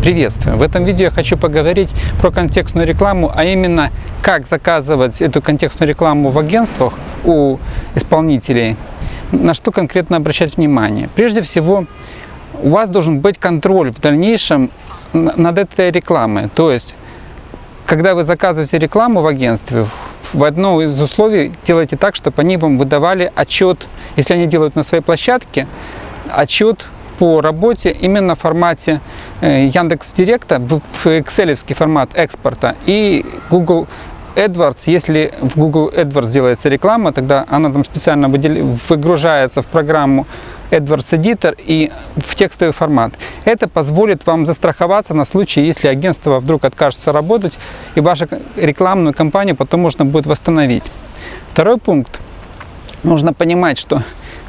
Приветствую! В этом видео я хочу поговорить про контекстную рекламу, а именно как заказывать эту контекстную рекламу в агентствах у исполнителей, на что конкретно обращать внимание. Прежде всего, у вас должен быть контроль в дальнейшем над этой рекламой. То есть, когда вы заказываете рекламу в агентстве, в одно из условий делайте так, чтобы они вам выдавали отчет, если они делают на своей площадке, отчет по работе именно в формате Яндекс Директа, в Excel формат экспорта и Google AdWords, если в Google AdWords делается реклама, тогда она там специально выгружается в программу AdWords Editor и в текстовый формат. Это позволит вам застраховаться на случай, если агентство вдруг откажется работать, и вашу рекламную кампанию потом можно будет восстановить. Второй пункт. Нужно понимать, что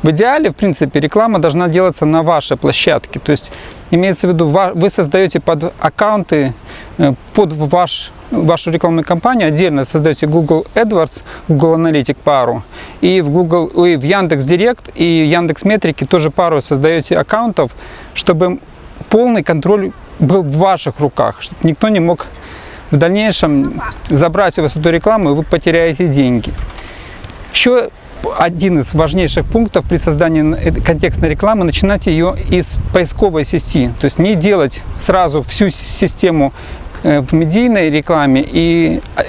в идеале, в принципе, реклама должна делаться на вашей площадке. То есть, имеется в виду, вы создаете под аккаунты, э, под ваш, вашу рекламную кампанию, отдельно создаете Google AdWords, Google Analytics пару, и в Google, и в Яндекс Директ, и Яндекс Метрики тоже пару создаете аккаунтов, чтобы полный контроль был в ваших руках, чтобы никто не мог в дальнейшем забрать у вас эту рекламу, и вы потеряете деньги. Еще один из важнейших пунктов при создании контекстной рекламы, начинать ее из поисковой сети. То есть не делать сразу всю систему э, в медийной рекламе и э,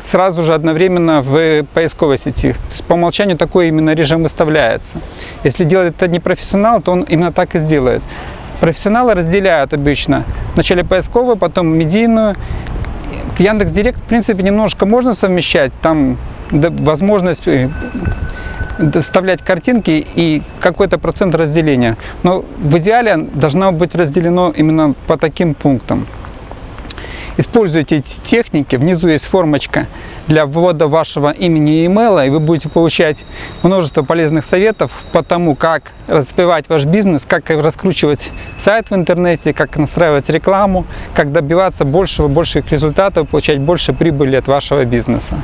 сразу же одновременно в поисковой сети. То есть по умолчанию такой именно режим выставляется. Если делает это не профессионал, то он именно так и сделает. Профессионалы разделяют обычно вначале поисковую, потом медийную. Яндекс Директ, в принципе, немножко можно совмещать. Там возможность э, доставлять картинки и какой-то процент разделения. Но в идеале должно быть разделено именно по таким пунктам. Используйте эти техники. Внизу есть формочка для ввода вашего имени и имейла, и вы будете получать множество полезных советов по тому, как развивать ваш бизнес, как раскручивать сайт в интернете, как настраивать рекламу, как добиваться большего, больших результатов, получать больше прибыли от вашего бизнеса.